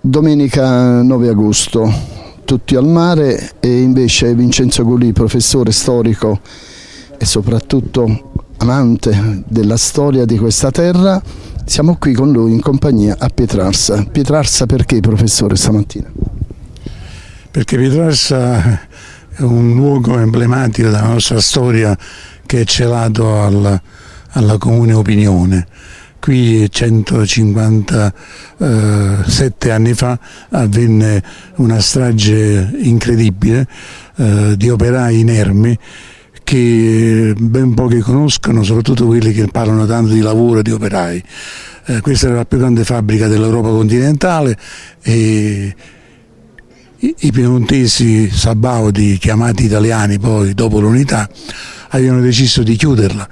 Domenica 9 agosto, tutti al mare e invece Vincenzo Gulì, professore storico e soprattutto amante della storia di questa terra, siamo qui con lui in compagnia a Pietrarsa. Pietrarsa perché professore stamattina? Perché Pietrarsa un luogo emblematico della nostra storia che è celato alla, alla comune opinione Qui 157 anni fa avvenne una strage incredibile eh, di operai inermi che ben pochi conoscono, soprattutto quelli che parlano tanto di lavoro e di operai. Eh, questa era la più grande fabbrica dell'Europa continentale e i piemontesi sabaudi, chiamati italiani poi dopo l'unità, avevano deciso di chiuderla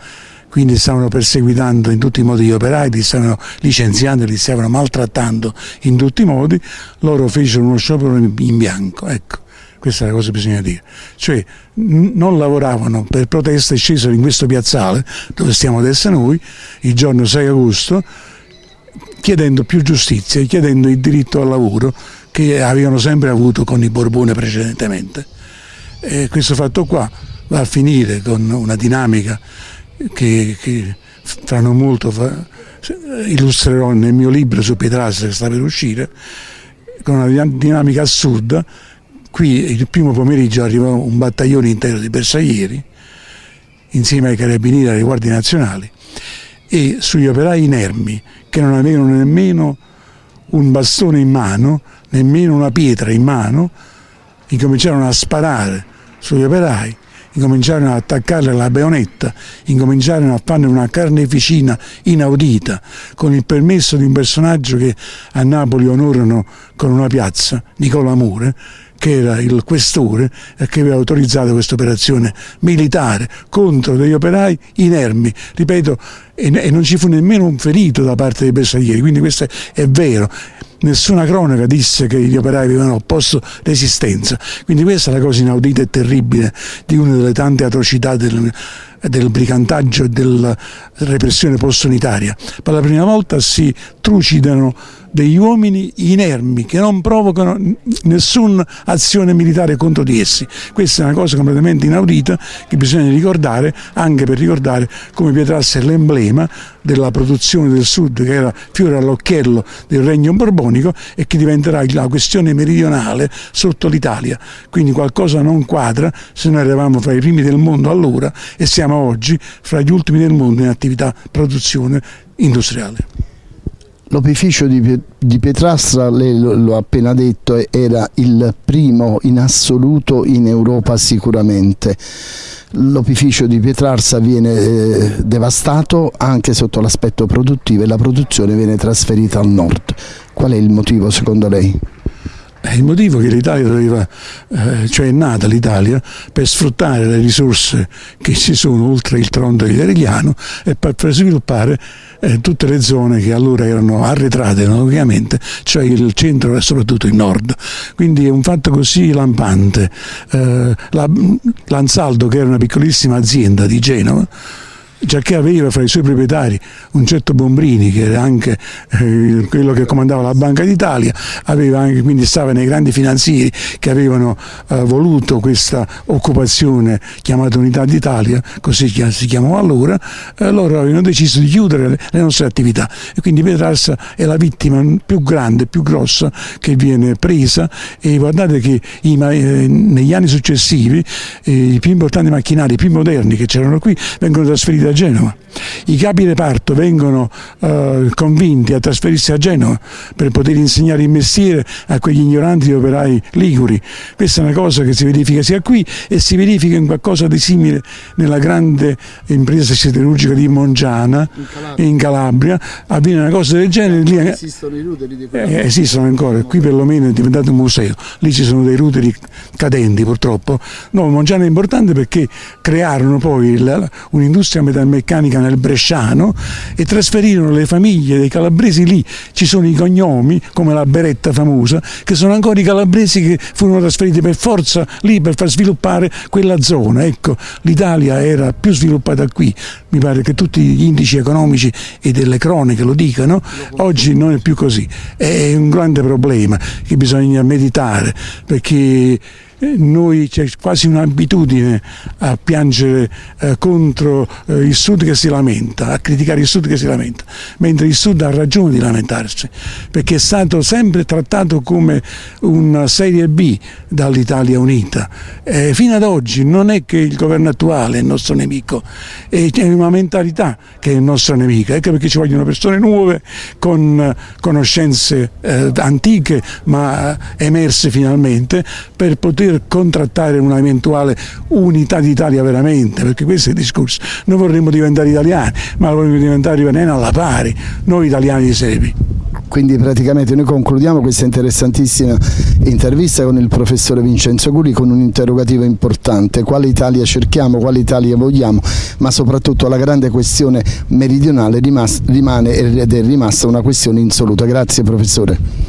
quindi stavano perseguitando in tutti i modi gli operai, li stavano licenziando, li stavano maltrattando in tutti i modi, loro fecero uno sciopero in bianco, ecco. Questa è la cosa che bisogna dire. Cioè non lavoravano per protesta e scesero in questo piazzale dove stiamo adesso noi il giorno 6 agosto chiedendo più giustizia, chiedendo il diritto al lavoro che avevano sempre avuto con i Borbone precedentemente. E questo fatto qua va a finire con una dinamica che, che fra non molto fa, illustrerò nel mio libro su Pietrastra che sta per uscire, con una dinamica assurda. Qui il primo pomeriggio arrivò un battaglione intero di bersaglieri, insieme ai carabinieri e alle guardie nazionali, e sugli operai inermi, che non avevano nemmeno un bastone in mano, nemmeno una pietra in mano, incominciarono a sparare sugli operai incominciarono ad attaccarle alla baionetta, incominciarono a fare una carneficina inaudita, con il permesso di un personaggio che a Napoli onorano con una piazza, Nicola Mure, che era il questore e che aveva autorizzato questa operazione militare contro degli operai inermi, ripeto, e, non ci fu nemmeno un ferito da parte dei bersaglieri, quindi questo è vero nessuna cronaca disse che gli operai avevano opposto resistenza. Quindi questa è la cosa inaudita e terribile di una delle tante atrocità del, del brigantaggio e della repressione post-unitaria. Per la prima volta si trucidano degli uomini inermi che non provocano nessuna azione militare contro di essi. Questa è una cosa completamente inaudita che bisogna ricordare anche per ricordare come Pietrassi è l'emblema della produzione del sud che era fiore all'occhiello del regno borbonico e che diventerà la questione meridionale sotto l'Italia. Quindi qualcosa non quadra se noi eravamo fra i primi del mondo allora e siamo oggi fra gli ultimi del mondo in attività produzione industriale. L'opificio di, Pietrastra, lei lo appena detto, era il primo in assoluto in Europa sicuramente. L'opificio di Pietrarsa viene eh, devastato anche sotto l'aspetto produttivo e la produzione viene trasferita al nord. Qual è il motivo secondo lei? Il motivo che l'Italia doveva, eh, cioè è nata l'Italia per sfruttare le risorse che ci sono oltre il tronto italiano e per, per sviluppare eh, tutte le zone che allora erano arretrate ovviamente, cioè il centro e soprattutto il nord. Quindi è un fatto così lampante. Eh, L'Ansaldo, che era una piccolissima azienda di Genova, già che aveva fra i suoi proprietari un certo Bombrini che era anche eh, quello che comandava la Banca d'Italia, quindi stava nei grandi finanzieri che avevano eh, voluto questa occupazione chiamata Unità d'Italia, così si chiamava allora, loro avevano deciso di chiudere le, nostre attività. E quindi Pietrarsa è la vittima più grande, più grossa che viene presa. E guardate che eh, negli anni successivi i più importanti macchinari, i più moderni che c'erano qui vengono trasferiti a Genova. I capi reparto vengono eh, convinti a trasferirsi a Genova per poter insegnare il mestiere a quegli ignoranti operai liguri. Questa è una cosa che si verifica sia qui e si verifica in qualcosa di simile nella grande impresa siderurgica di Mongiana in Calabria. In Calabria. Avviene una cosa del genere. Lì, esistono i ruteri di eh, Esistono ancora, qui perlomeno è diventato un museo. Lì ci sono dei ruteri cadenti purtroppo. No, Mongiana è importante perché crearono poi un'industria metalmeccanica metalmeccanica nel Bresciano e trasferirono le famiglie dei calabresi lì. Ci sono i cognomi, come la Beretta famosa, che sono ancora i calabresi che furono trasferiti per forza lì per far sviluppare quella zona. Ecco, l'Italia era più sviluppata qui, mi pare che tutti gli indici economici e delle croniche lo dicano, oggi non è più così. È un grande problema che bisogna meditare perché noi c'è quasi un'abitudine a piangere eh, contro eh, il Sud che si lamenta, a criticare il Sud che si lamenta, mentre il Sud ha ragione di lamentarsi, perché è stato sempre trattato come una serie B dall'Italia Unita. Eh, fino ad oggi non è che il governo attuale è il nostro nemico, è una mentalità che è il nostro nemico, ecco perché ci vogliono persone nuove con conoscenze eh, antiche ma emerse finalmente per poter per contrattare un'eventuale unità d'Italia veramente, perché questo è il discorso. Noi vorremmo diventare italiani, ma vorremmo diventare italiani alla pari, noi italiani di Sepi. Quindi praticamente noi concludiamo questa interessantissima intervista con il professore Vincenzo Gulli con un interrogativo importante, quale Italia cerchiamo, quale Italia vogliamo, ma soprattutto la grande questione meridionale rimane ed è rimasta una questione insoluta. Grazie professore.